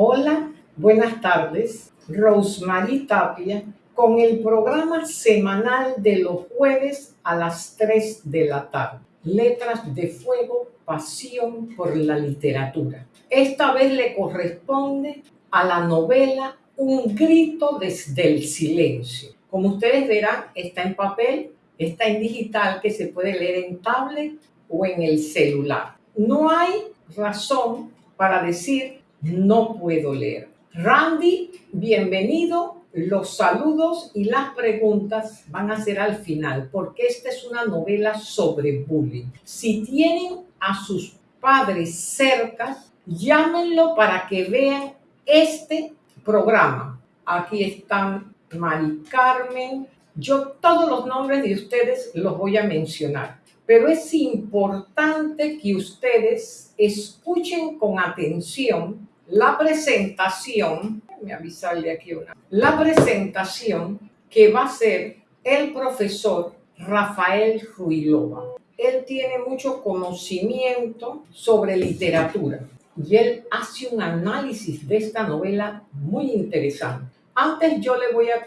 Hola, buenas tardes. Rosemary Tapia con el programa semanal de los jueves a las 3 de la tarde. Letras de Fuego, Pasión por la Literatura. Esta vez le corresponde a la novela Un grito desde el silencio. Como ustedes verán, está en papel, está en digital que se puede leer en tablet o en el celular. No hay razón para decir no puedo leer. Randy, bienvenido. Los saludos y las preguntas van a ser al final, porque esta es una novela sobre bullying. Si tienen a sus padres cerca, llámenlo para que vean este programa. Aquí están Mari Carmen. Yo todos los nombres de ustedes los voy a mencionar, pero es importante que ustedes escuchen con atención la presentación, me avisarle aquí una, la presentación que va a ser el profesor Rafael Ruilova. Él tiene mucho conocimiento sobre literatura y él hace un análisis de esta novela muy interesante. Antes yo le voy a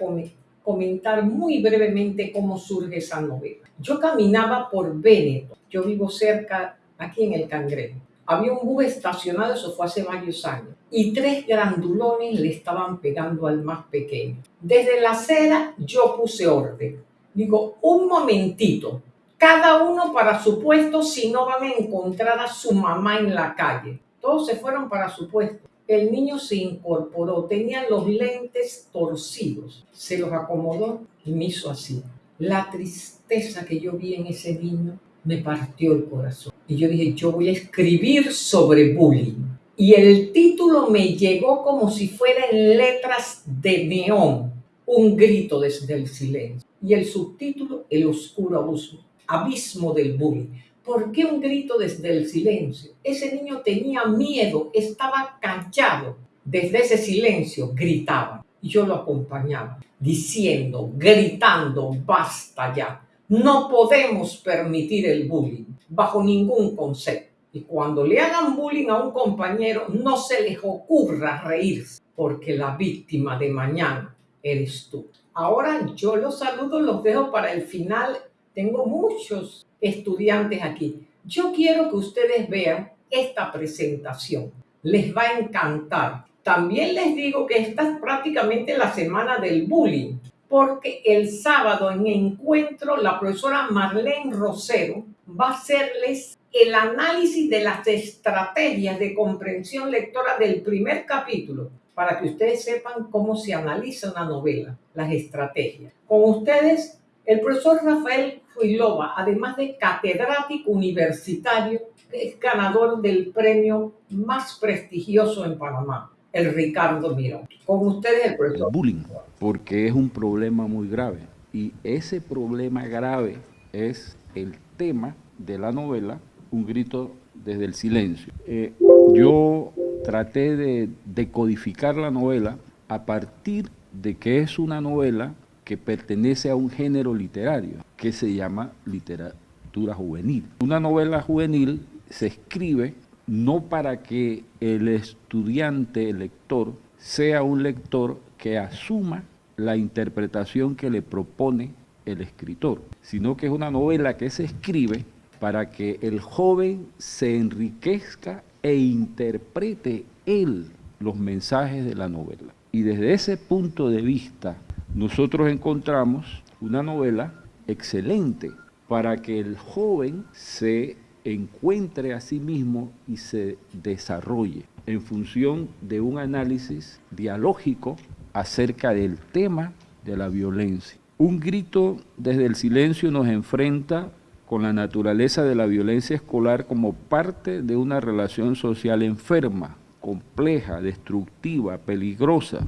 comentar muy brevemente cómo surge esa novela. Yo caminaba por Véneto, yo vivo cerca aquí en el Cangrejo había un bus estacionado, eso fue hace varios años, y tres grandulones le estaban pegando al más pequeño. Desde la acera yo puse orden. Digo, un momentito, cada uno para su puesto si no van a encontrar a su mamá en la calle. Todos se fueron para su puesto. El niño se incorporó, tenía los lentes torcidos, se los acomodó y me hizo así. La tristeza que yo vi en ese niño me partió el corazón. Y yo dije, yo voy a escribir sobre bullying. Y el título me llegó como si fuera en letras de neón, un grito desde el silencio. Y el subtítulo, El oscuro abuso, abismo del bullying. ¿Por qué un grito desde el silencio? Ese niño tenía miedo, estaba callado. Desde ese silencio gritaba. Y yo lo acompañaba, diciendo, gritando, basta ya no podemos permitir el bullying bajo ningún concepto. Y cuando le hagan bullying a un compañero, no se les ocurra reírse, porque la víctima de mañana eres tú. Ahora yo los saludo, los dejo para el final. Tengo muchos estudiantes aquí. Yo quiero que ustedes vean esta presentación. Les va a encantar. También les digo que esta es prácticamente la semana del bullying porque el sábado en encuentro la profesora Marlene Rosero va a hacerles el análisis de las estrategias de comprensión lectora del primer capítulo para que ustedes sepan cómo se analiza una novela, las estrategias. Con ustedes, el profesor Rafael Ruilova, además de catedrático universitario, es ganador del premio más prestigioso en Panamá, el Ricardo Mirón. Con ustedes el profesor. bullying porque es un problema muy grave. Y ese problema grave es el tema de la novela Un grito desde el silencio. Eh, yo traté de decodificar la novela a partir de que es una novela que pertenece a un género literario que se llama literatura juvenil. Una novela juvenil se escribe no para que el estudiante, el lector, sea un lector que asuma la interpretación que le propone el escritor, sino que es una novela que se escribe para que el joven se enriquezca e interprete él los mensajes de la novela. Y desde ese punto de vista, nosotros encontramos una novela excelente para que el joven se encuentre a sí mismo y se desarrolle en función de un análisis dialógico acerca del tema de la violencia. Un grito desde el silencio nos enfrenta con la naturaleza de la violencia escolar como parte de una relación social enferma, compleja, destructiva, peligrosa.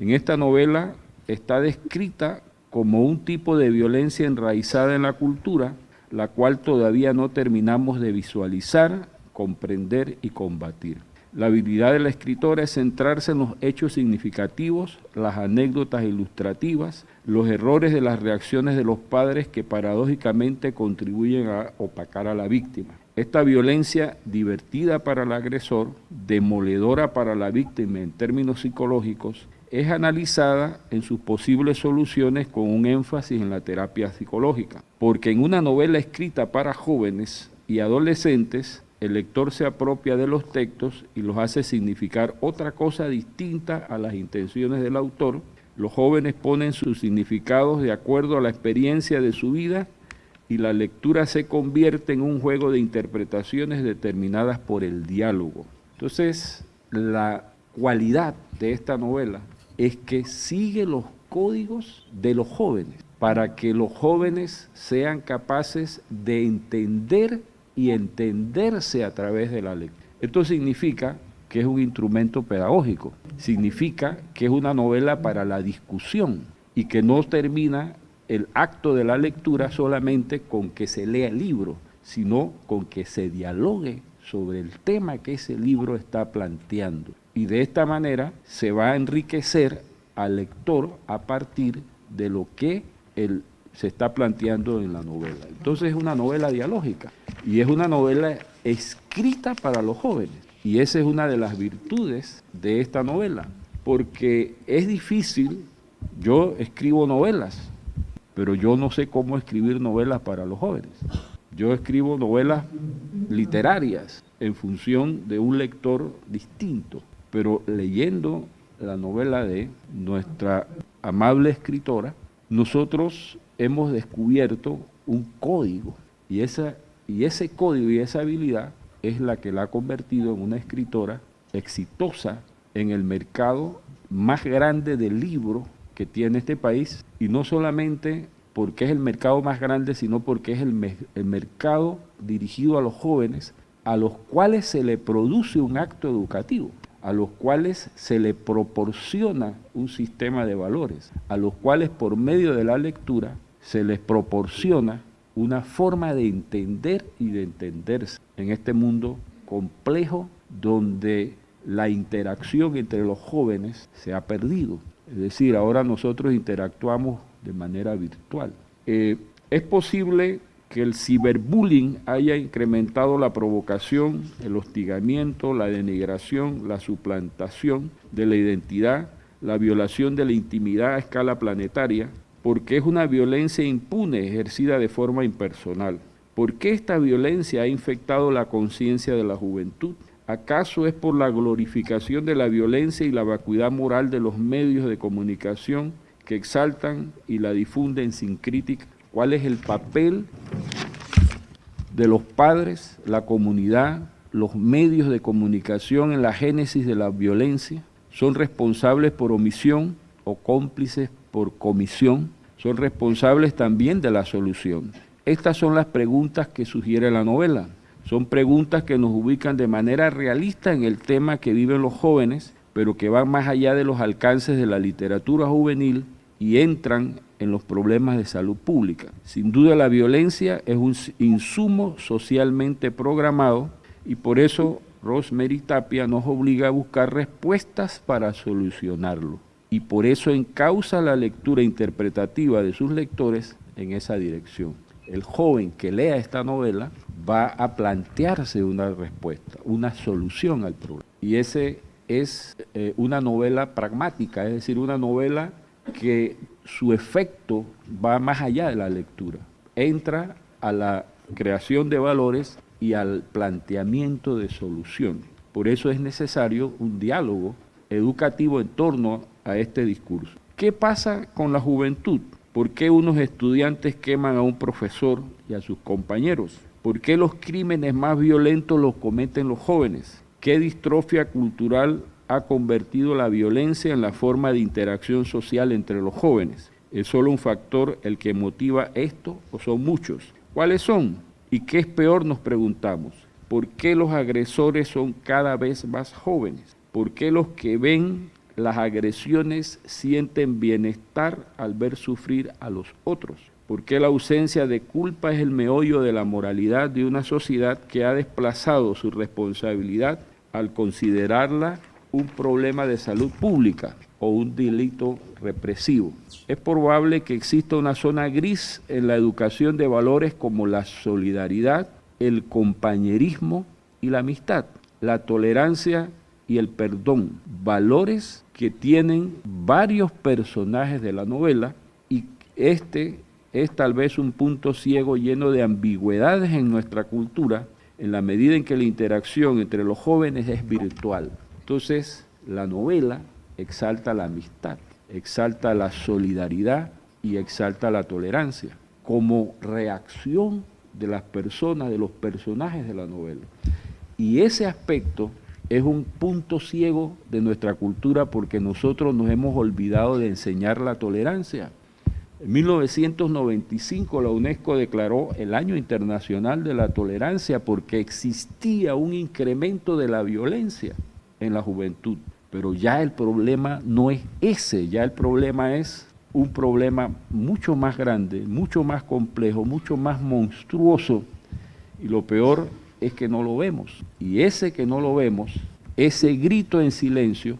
En esta novela está descrita como un tipo de violencia enraizada en la cultura, la cual todavía no terminamos de visualizar, comprender y combatir. La habilidad de la escritora es centrarse en los hechos significativos, las anécdotas ilustrativas, los errores de las reacciones de los padres que paradójicamente contribuyen a opacar a la víctima. Esta violencia divertida para el agresor, demoledora para la víctima en términos psicológicos, es analizada en sus posibles soluciones con un énfasis en la terapia psicológica, porque en una novela escrita para jóvenes y adolescentes, el lector se apropia de los textos y los hace significar otra cosa distinta a las intenciones del autor. Los jóvenes ponen sus significados de acuerdo a la experiencia de su vida y la lectura se convierte en un juego de interpretaciones determinadas por el diálogo. Entonces, la cualidad de esta novela es que sigue los códigos de los jóvenes para que los jóvenes sean capaces de entender y entenderse a través de la lectura. Esto significa que es un instrumento pedagógico, significa que es una novela para la discusión y que no termina el acto de la lectura solamente con que se lea el libro, sino con que se dialogue sobre el tema que ese libro está planteando. Y de esta manera se va a enriquecer al lector a partir de lo que el se está planteando en la novela. Entonces es una novela dialógica y es una novela escrita para los jóvenes. Y esa es una de las virtudes de esta novela, porque es difícil, yo escribo novelas, pero yo no sé cómo escribir novelas para los jóvenes. Yo escribo novelas literarias en función de un lector distinto, pero leyendo la novela de nuestra amable escritora, nosotros hemos descubierto un código y, esa, y ese código y esa habilidad es la que la ha convertido en una escritora exitosa en el mercado más grande de libros que tiene este país. Y no solamente porque es el mercado más grande, sino porque es el, el mercado dirigido a los jóvenes a los cuales se le produce un acto educativo a los cuales se le proporciona un sistema de valores, a los cuales por medio de la lectura se les proporciona una forma de entender y de entenderse en este mundo complejo donde la interacción entre los jóvenes se ha perdido. Es decir, ahora nosotros interactuamos de manera virtual. Eh, es posible que el ciberbullying haya incrementado la provocación, el hostigamiento, la denigración, la suplantación de la identidad, la violación de la intimidad a escala planetaria, porque es una violencia impune ejercida de forma impersonal. ¿Por qué esta violencia ha infectado la conciencia de la juventud? ¿Acaso es por la glorificación de la violencia y la vacuidad moral de los medios de comunicación que exaltan y la difunden sin crítica? ¿Cuál es el papel de los padres, la comunidad, los medios de comunicación en la génesis de la violencia? ¿Son responsables por omisión o cómplices por comisión, son responsables también de la solución. Estas son las preguntas que sugiere la novela. Son preguntas que nos ubican de manera realista en el tema que viven los jóvenes, pero que van más allá de los alcances de la literatura juvenil y entran en los problemas de salud pública. Sin duda la violencia es un insumo socialmente programado y por eso Rosemary Tapia nos obliga a buscar respuestas para solucionarlo y por eso encausa la lectura interpretativa de sus lectores en esa dirección. El joven que lea esta novela va a plantearse una respuesta, una solución al problema. Y ese es eh, una novela pragmática, es decir, una novela que su efecto va más allá de la lectura. Entra a la creación de valores y al planteamiento de soluciones. Por eso es necesario un diálogo educativo en torno a este discurso. ¿Qué pasa con la juventud? ¿Por qué unos estudiantes queman a un profesor y a sus compañeros? ¿Por qué los crímenes más violentos los cometen los jóvenes? ¿Qué distrofia cultural ha convertido la violencia en la forma de interacción social entre los jóvenes? ¿Es solo un factor el que motiva esto o son muchos? ¿Cuáles son? ¿Y qué es peor? Nos preguntamos. ¿Por qué los agresores son cada vez más jóvenes? ¿Por qué los que ven las agresiones sienten bienestar al ver sufrir a los otros? ¿Por qué la ausencia de culpa es el meollo de la moralidad de una sociedad que ha desplazado su responsabilidad al considerarla un problema de salud pública o un delito represivo. Es probable que exista una zona gris en la educación de valores como la solidaridad, el compañerismo y la amistad, la tolerancia y el perdón, valores que tienen varios personajes de la novela y este es tal vez un punto ciego lleno de ambigüedades en nuestra cultura en la medida en que la interacción entre los jóvenes es virtual. Entonces, la novela exalta la amistad, exalta la solidaridad y exalta la tolerancia como reacción de las personas, de los personajes de la novela. Y ese aspecto es un punto ciego de nuestra cultura porque nosotros nos hemos olvidado de enseñar la tolerancia. En 1995 la UNESCO declaró el Año Internacional de la Tolerancia porque existía un incremento de la violencia en la juventud. Pero ya el problema no es ese, ya el problema es un problema mucho más grande, mucho más complejo, mucho más monstruoso. Y lo peor es que no lo vemos. Y ese que no lo vemos, ese grito en silencio,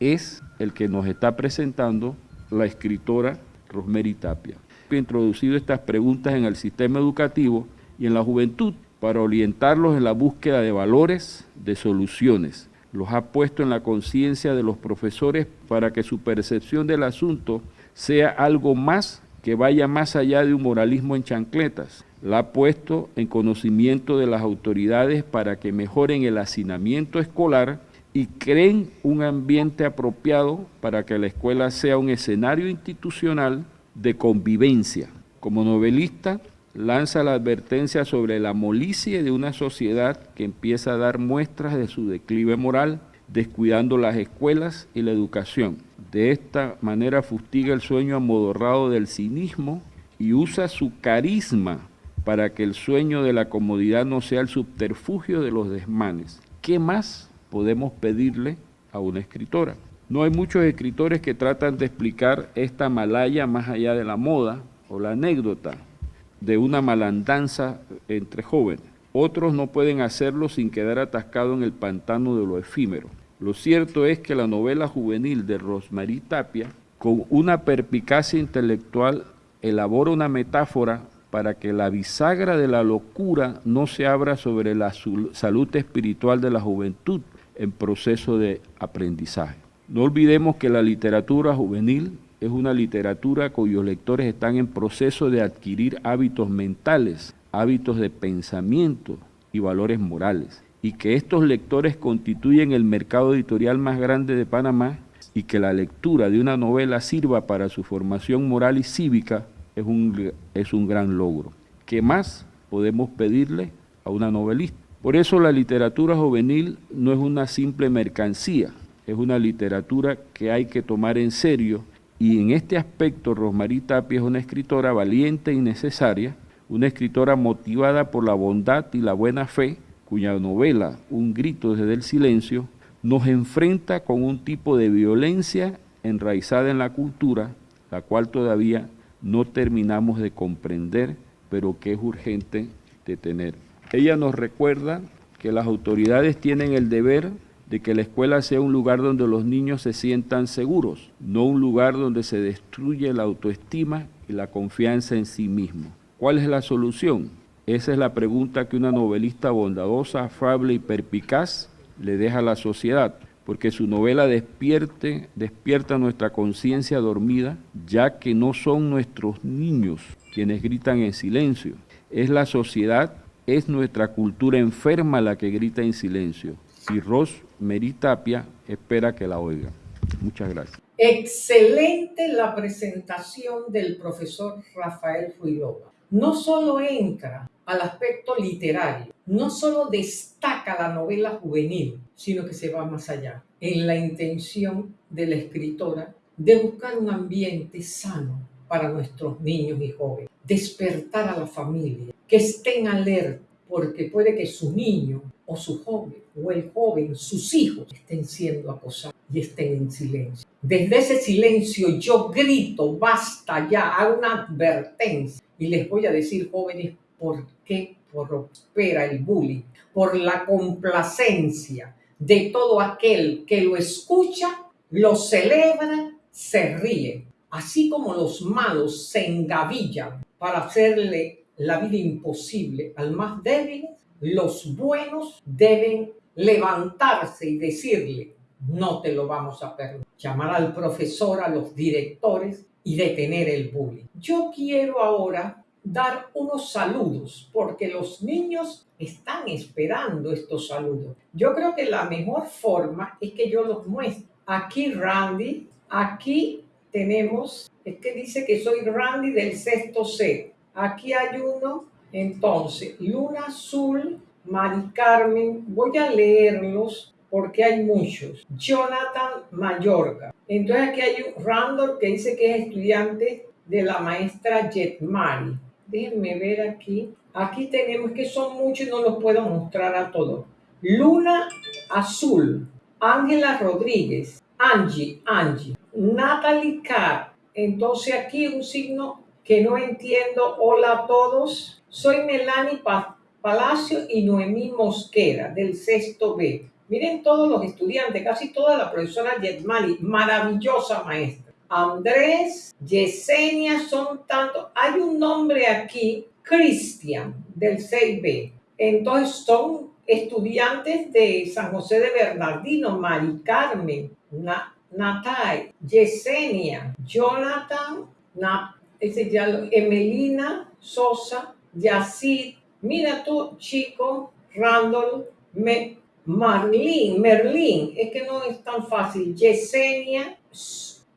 es el que nos está presentando la escritora Rosemary Tapia. He introducido estas preguntas en el sistema educativo y en la juventud para orientarlos en la búsqueda de valores, de soluciones. Los ha puesto en la conciencia de los profesores para que su percepción del asunto sea algo más que vaya más allá de un moralismo en chancletas. La ha puesto en conocimiento de las autoridades para que mejoren el hacinamiento escolar y creen un ambiente apropiado para que la escuela sea un escenario institucional de convivencia. Como novelista, lanza la advertencia sobre la molicie de una sociedad que empieza a dar muestras de su declive moral, descuidando las escuelas y la educación. De esta manera fustiga el sueño amodorrado del cinismo y usa su carisma para que el sueño de la comodidad no sea el subterfugio de los desmanes. ¿Qué más podemos pedirle a una escritora? No hay muchos escritores que tratan de explicar esta malaya más allá de la moda o la anécdota de una malandanza entre jóvenes. Otros no pueden hacerlo sin quedar atascado en el pantano de lo efímero. Lo cierto es que la novela juvenil de Rosmarie Tapia, con una perpicacia intelectual, elabora una metáfora para que la bisagra de la locura no se abra sobre la salud espiritual de la juventud en proceso de aprendizaje. No olvidemos que la literatura juvenil es una literatura cuyos lectores están en proceso de adquirir hábitos mentales, hábitos de pensamiento y valores morales y que estos lectores constituyen el mercado editorial más grande de Panamá y que la lectura de una novela sirva para su formación moral y cívica es un, es un gran logro. ¿Qué más podemos pedirle a una novelista? Por eso la literatura juvenil no es una simple mercancía, es una literatura que hay que tomar en serio y en este aspecto Rosmarie Tapia es una escritora valiente y necesaria, una escritora motivada por la bondad y la buena fe, cuya novela, Un grito desde el silencio, nos enfrenta con un tipo de violencia enraizada en la cultura, la cual todavía no terminamos de comprender, pero que es urgente detener. Ella nos recuerda que las autoridades tienen el deber de que la escuela sea un lugar donde los niños se sientan seguros, no un lugar donde se destruye la autoestima y la confianza en sí mismo. ¿Cuál es la solución? Esa es la pregunta que una novelista bondadosa, afable y perpicaz le deja a la sociedad, porque su novela despierte, despierta nuestra conciencia dormida, ya que no son nuestros niños quienes gritan en silencio, es la sociedad, es nuestra cultura enferma la que grita en silencio. Y Ros Meritapia espera que la oiga. Muchas gracias. Excelente la presentación del profesor Rafael Fuiroba. No solo entra al aspecto literario. No solo destaca la novela juvenil, sino que se va más allá, en la intención de la escritora de buscar un ambiente sano para nuestros niños y jóvenes, despertar a la familia, que estén alerta, porque puede que su niño o su joven o el joven, sus hijos, estén siendo acosados y estén en silencio. Desde ese silencio yo grito, basta ya, hago una advertencia y les voy a decir, jóvenes, ¿Por qué prospera el bullying? Por la complacencia de todo aquel que lo escucha, lo celebra, se ríe, así como los malos se engavillan para hacerle la vida imposible al más débil, los buenos deben levantarse y decirle, no te lo vamos a permitir. Llamar al profesor, a los directores y detener el bullying. Yo quiero ahora dar unos saludos porque los niños están esperando estos saludos. Yo creo que la mejor forma es que yo los muestre. Aquí Randy, aquí tenemos, es que dice que soy Randy del sexto C. Aquí hay uno, entonces, Luna Azul, Mari Carmen, voy a leerlos porque hay muchos. Jonathan Mayorga. Entonces aquí hay un Randall que dice que es estudiante de la maestra Jetmari. Déjenme ver aquí. Aquí tenemos que son muchos y no los puedo mostrar a todos. Luna Azul, Ángela Rodríguez, Angie, Angie, Natalie Carr. Entonces aquí un signo que no entiendo. Hola a todos. Soy Melanie Palacio y Noemí Mosquera del sexto B. Miren todos los estudiantes, casi toda la profesora Yetmali, maravillosa maestra. Andrés, Yesenia, son tantos. Hay un nombre aquí, Cristian, del 6B. Entonces son estudiantes de San José de Bernardino, Mari Carmen, Natai, Yesenia, Jonathan, Emelina Sosa, Yacid, mira tú, chico, Randall, me, Marlene, Merlín, es que no es tan fácil. Yesenia,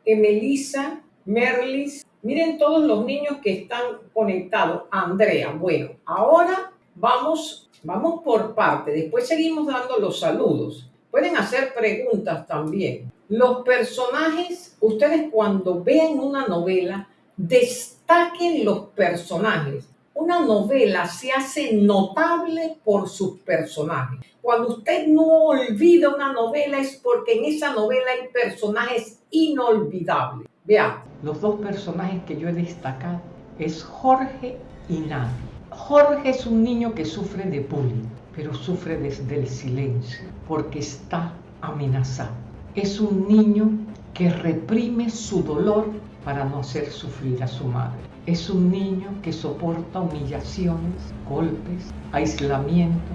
Emelisa, Merlis. Miren todos los niños que están conectados. Andrea, bueno, ahora vamos, vamos por parte. Después seguimos dando los saludos. Pueden hacer preguntas también. Los personajes, ustedes cuando vean una novela, destaquen los personajes una novela se hace notable por sus personajes. Cuando usted no olvida una novela es porque en esa novela hay personajes inolvidables. Vean, los dos personajes que yo he destacado es Jorge y Nadie. Jorge es un niño que sufre de bullying, pero sufre desde el silencio porque está amenazado. Es un niño que reprime su dolor para no hacer sufrir a su madre. Es un niño que soporta humillaciones, golpes, aislamiento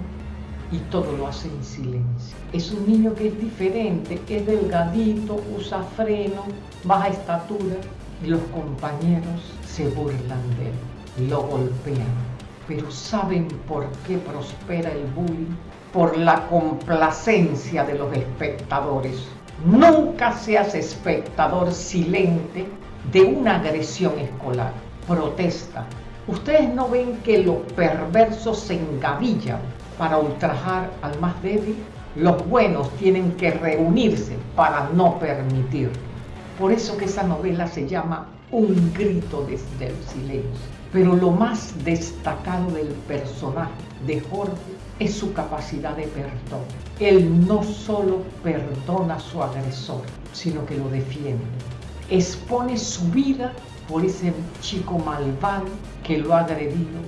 y todo lo hace en silencio. Es un niño que es diferente, es delgadito, usa freno, baja estatura y los compañeros se burlan de él, lo golpean. Pero ¿saben por qué prospera el bullying? Por la complacencia de los espectadores. Nunca seas espectador silente de una agresión escolar protesta. Ustedes no ven que los perversos se engavillan para ultrajar al más débil. Los buenos tienen que reunirse para no permitirlo. Por eso que esa novela se llama Un grito desde el silencio. Pero lo más destacado del personaje de Jorge es su capacidad de perdón. Él no solo perdona a su agresor, sino que lo defiende. Expone su vida por ese chico malvado que lo ha agredido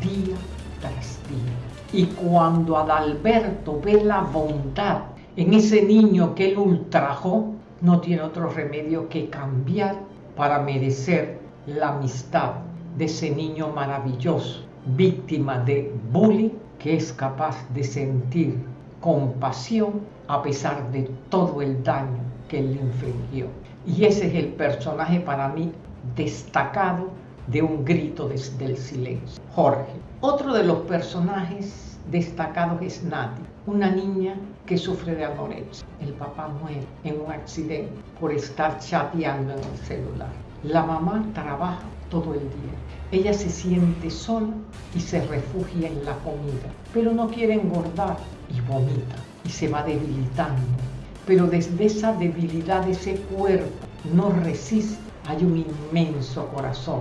día tras día. Y cuando Adalberto ve la bondad en ese niño que él ultrajó, no tiene otro remedio que cambiar para merecer la amistad de ese niño maravilloso, víctima de bullying, que es capaz de sentir compasión a pesar de todo el daño que él le infligió. Y ese es el personaje para mí destacado de un grito desde el silencio. Jorge. Otro de los personajes destacados es Nati, una niña que sufre de anorexia. El papá muere en un accidente por estar chateando en el celular. La mamá trabaja todo el día. Ella se siente sola y se refugia en la comida, pero no quiere engordar y vomita y se va debilitando. Pero desde esa debilidad ese cuerpo no resiste hay un inmenso corazón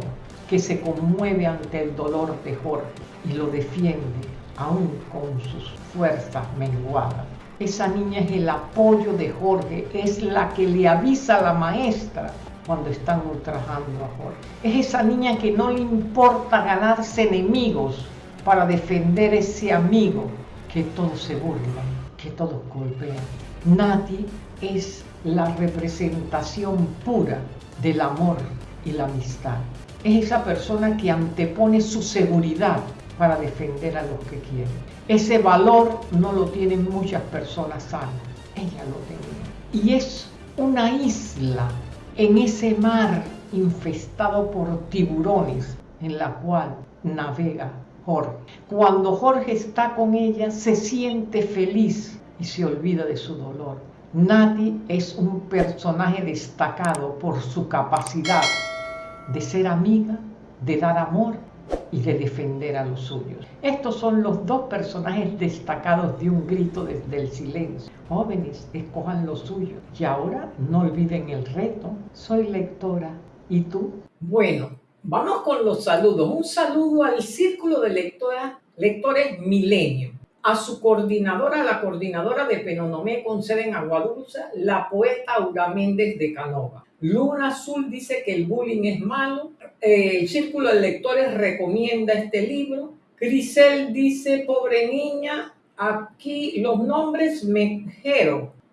que se conmueve ante el dolor de Jorge y lo defiende aún con sus fuerzas menguadas. Esa niña es el apoyo de Jorge, es la que le avisa a la maestra cuando están ultrajando a Jorge. Es esa niña que no le importa ganarse enemigos para defender ese amigo que todos se burlan que todos golpean. Nati es la representación pura del amor y la amistad. Es esa persona que antepone su seguridad para defender a los que quieren. Ese valor no lo tienen muchas personas sanas. Ella lo tenía. Y es una isla en ese mar infestado por tiburones en la cual navega Jorge. Cuando Jorge está con ella, se siente feliz y se olvida de su dolor. Nati es un personaje destacado por su capacidad de ser amiga, de dar amor y de defender a los suyos. Estos son los dos personajes destacados de un grito desde el silencio. Jóvenes, escojan lo suyo. Y ahora no olviden el reto. Soy lectora. ¿Y tú? Bueno, vamos con los saludos. Un saludo al Círculo de lectoras, Lectores Milenio a su coordinadora, la coordinadora de Penonomé con sede en Aguadulce, la poeta Aura Méndez de Canova. Luna Azul dice que el bullying es malo. Eh, el Círculo de Lectores recomienda este libro. Grisel dice, pobre niña, aquí los nombres me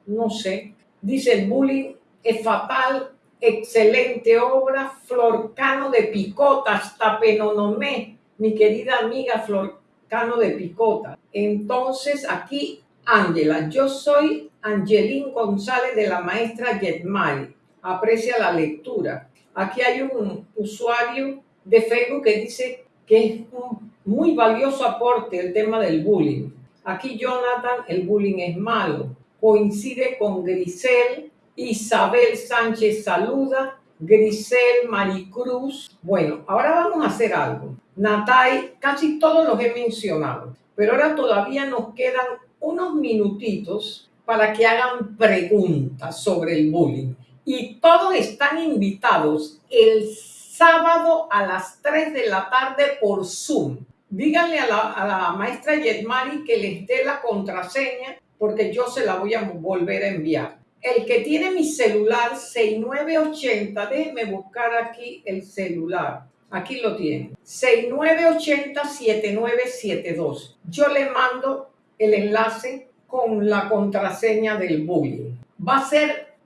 no sé. Dice el bullying es fatal, excelente obra, Florcano de Picota, hasta Penonomé, mi querida amiga Flor Cano de Picota. Entonces aquí, Ángela, yo soy Angelín González de la maestra Yetmari. Aprecia la lectura. Aquí hay un usuario de Facebook que dice que es un muy valioso aporte el tema del bullying. Aquí Jonathan, el bullying es malo. Coincide con Grisel, Isabel Sánchez saluda, Grisel Maricruz. Bueno, ahora vamos a hacer algo. Natay, casi todos los he mencionado, pero ahora todavía nos quedan unos minutitos para que hagan preguntas sobre el bullying. Y todos están invitados el sábado a las 3 de la tarde por Zoom. Díganle a la, maestra Yetmari que les dé la contraseña porque yo se la voy a volver a enviar. El que tiene mi celular 6980, déjenme buscar aquí el celular. Aquí lo tienen. 6980-7972. Yo le mando el enlace con la contraseña del bullying. Va a ser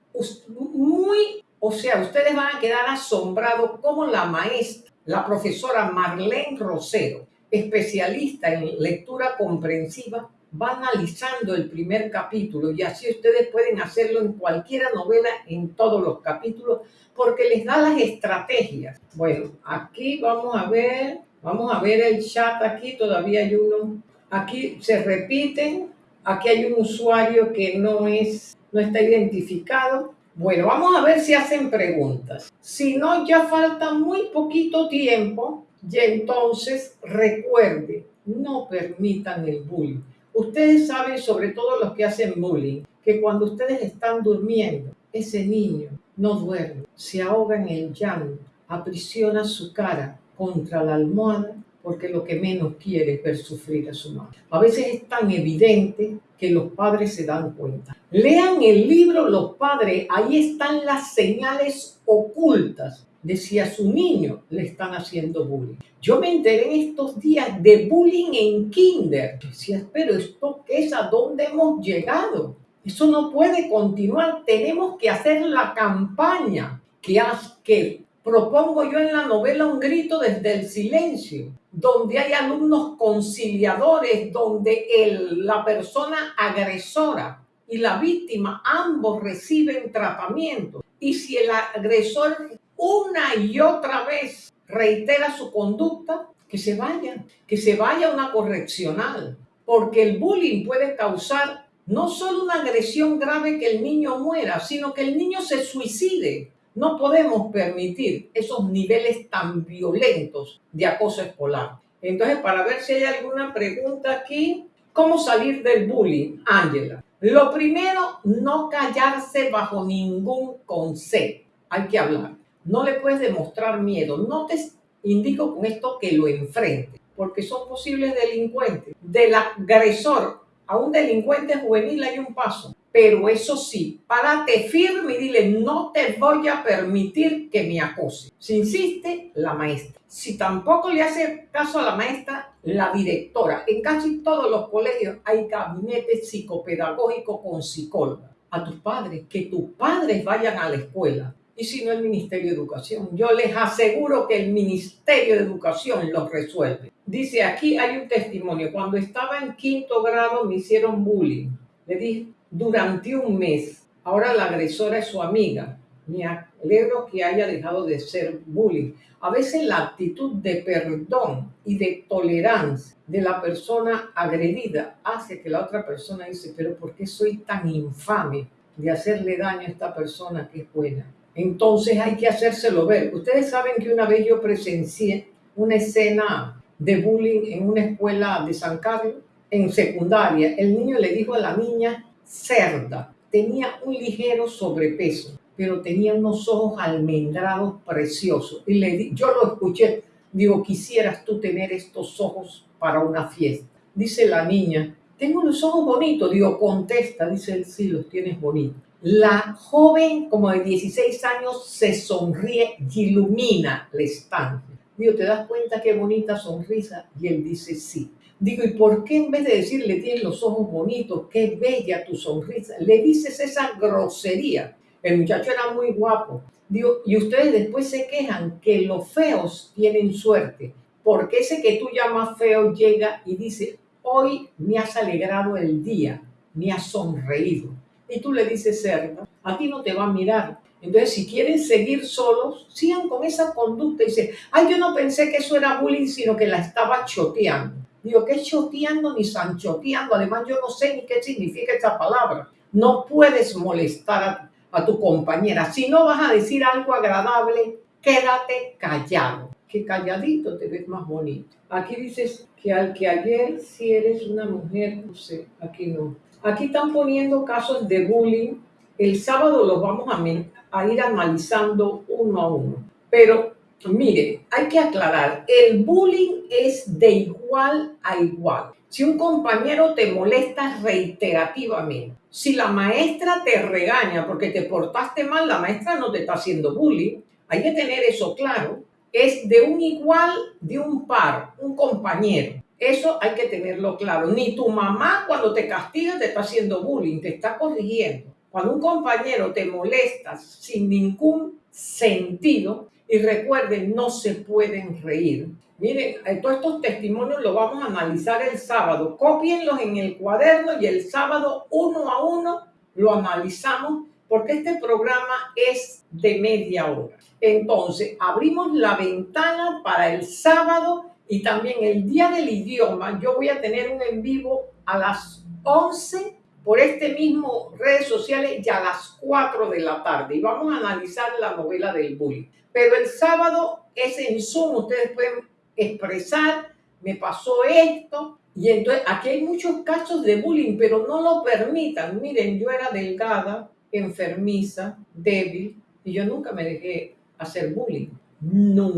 muy, o sea, ustedes van a quedar asombrados como la maestra, la profesora Marlene Rosero, especialista en lectura comprensiva, va analizando el primer capítulo y así ustedes pueden hacerlo en cualquier novela, en todos los capítulos, porque les da las estrategias. Bueno, aquí vamos a ver, vamos a ver el chat aquí, todavía hay uno. Aquí se repiten, aquí hay un usuario que no es, no está identificado. Bueno, vamos a ver si hacen preguntas. Si no, ya falta muy poquito tiempo y entonces recuerde, no permitan el bullying. Ustedes saben, sobre todo los que hacen bullying, que cuando ustedes están durmiendo, ese niño no duerme, se ahoga en el llanto, aprisiona su cara contra la almohada porque lo que menos quiere es ver sufrir a su madre. A veces es tan evidente que los padres se dan cuenta. Lean el libro Los padres, ahí están las señales ocultas de si a su niño le están haciendo bullying. Yo me enteré en estos días de bullying en kinder. Decía, pero ¿esto qué es? ¿A dónde hemos llegado? Eso no puede continuar. Tenemos que hacer la campaña que, que propongo yo en la novela Un grito desde el silencio, donde hay alumnos conciliadores, donde el, la persona agresora y la víctima ambos reciben tratamiento. Y si el agresor una y otra vez reitera su conducta, que se vaya, que se vaya a una correccional, porque el bullying puede causar no solo una agresión grave que el niño muera, sino que el niño se suicide. No podemos permitir esos niveles tan violentos de acoso escolar. Entonces, para ver si hay alguna pregunta aquí, ¿cómo salir del bullying, Ángela? Lo primero, no callarse bajo ningún concepto. Hay que hablar. No le puedes demostrar miedo. No te indico con esto que lo enfrente, porque son posibles delincuentes. Del agresor a un delincuente juvenil hay un paso. Pero eso sí, párate firme y dile, no te voy a permitir que me acose. Si insiste, la maestra. Si tampoco le hace caso a la maestra, la directora. En casi todos los colegios hay gabinetes psicopedagógicos con psicóloga. A tus padres, que tus padres vayan a la escuela. Y si no, el Ministerio de Educación. Yo les aseguro que el Ministerio de Educación los resuelve. Dice, aquí hay un testimonio. Cuando estaba en quinto grado me hicieron bullying. Le dije, durante un mes. Ahora la agresora es su amiga. Me alegro que haya dejado de ser bullying. A veces la actitud de perdón y de tolerancia de la persona agredida hace que la otra persona dice, pero ¿por qué soy tan infame de hacerle daño a esta persona que es buena? Entonces hay que hacérselo ver. Ustedes saben que una vez yo presencié una escena de bullying en una escuela de San Carlos, en secundaria. El niño le dijo a la niña, cerda. Tenía un ligero sobrepeso, pero tenía unos ojos almendrados preciosos. Y le di, yo lo escuché, digo, quisieras tú tener estos ojos para una fiesta. Dice la niña, tengo los ojos bonitos. Digo, contesta, dice él, sí, los tienes bonitos. La joven, como de 16 años, se sonríe y ilumina la estancia. Digo, ¿te das cuenta qué bonita sonrisa? Y él dice, sí. Digo, ¿y por qué en vez de decirle tienes los ojos bonitos, qué bella tu sonrisa, le dices esa grosería? El muchacho era muy guapo. Digo, y ustedes después se quejan que los feos tienen suerte, porque ese que tú llamas feo llega y dice, hoy me has alegrado el día, me has sonreído. Y tú le dices, cerda, a ti no te va a mirar. Entonces, si quieren seguir solos, sigan con esa conducta y ay, yo no pensé que eso era bullying, sino que la estaba choteando. Digo, ¿qué choteando ni sanchoteando? Además, yo no sé ni qué significa esta palabra. No puedes molestar a, tu compañera. Si no vas a decir algo agradable, quédate callado. Que calladito te ves más bonito. Aquí dices que al que ayer si eres una mujer, no sé, aquí no. Aquí están poniendo casos de bullying. El sábado los vamos a, a ir analizando uno a uno. Pero Mire, hay que aclarar, el bullying es de igual a igual. Si un compañero te molesta reiterativamente, si la maestra te regaña porque te portaste mal, la maestra no te está haciendo bullying. Hay que tener eso claro. Es de un igual, de un par, un compañero. Eso hay que tenerlo claro. Ni tu mamá cuando te castiga te está haciendo bullying, te está corrigiendo. Cuando un compañero te molesta sin ningún sentido, y recuerden, no se pueden reír. Miren, eh, todos estos testimonios los vamos a analizar el sábado. Copienlos en el cuaderno y el sábado uno a uno lo analizamos porque este programa es de media hora. Entonces, abrimos la ventana para el sábado y también el día del idioma. Yo voy a tener un en vivo a las 11 por este mismo redes sociales y a las 4 de la tarde y vamos a analizar la novela del bullying. Pero el sábado es en Zoom, ustedes pueden expresar, me pasó esto. Y entonces aquí hay muchos casos de bullying, pero no lo permitan. Miren, yo era delgada, enfermiza, débil, y yo nunca me dejé hacer bullying. No.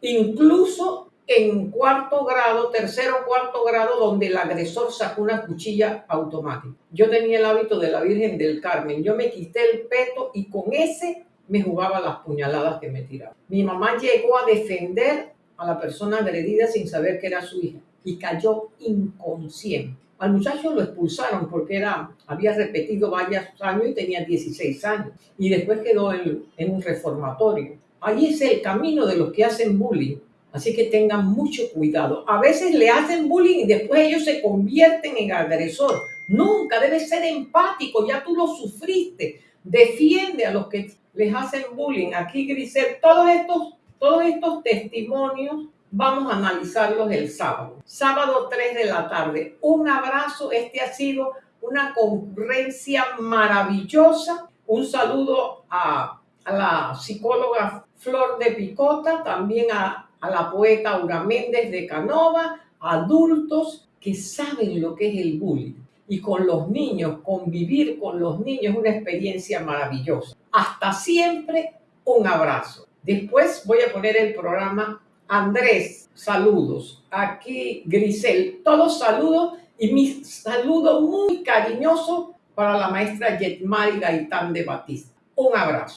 Incluso en cuarto grado, tercero o cuarto grado, donde el agresor sacó una cuchilla automática. Yo tenía el hábito de la Virgen del Carmen. Yo me quité el peto y con ese me jugaba las puñaladas que me tiraba. Mi mamá llegó a defender a la persona agredida sin saber que era su hija y cayó inconsciente. Al muchacho lo expulsaron porque era, había repetido varios años y tenía 16 años. Y después quedó en, un reformatorio. Ahí es el camino de los que hacen bullying. Así que tengan mucho cuidado. A veces le hacen bullying y después ellos se convierten en agresor. Nunca debe ser empático, ya tú lo sufriste. Defiende a los que les hacen bullying. Aquí, Grisel, todos estos, todos estos testimonios vamos a analizarlos el sábado. Sábado 3 de la tarde. Un abrazo. Este ha sido una concurrencia maravillosa. Un saludo a, a la psicóloga Flor de Picota, también a, a la poeta Aura Méndez de Canova, adultos que saben lo que es el bullying y con los niños, convivir con los niños es una experiencia maravillosa. Hasta siempre, un abrazo. Después voy a poner el programa Andrés, saludos. Aquí Grisel, todos saludos y mi saludo muy cariñoso para la maestra Yetmari Gaitán de Batista. Un abrazo.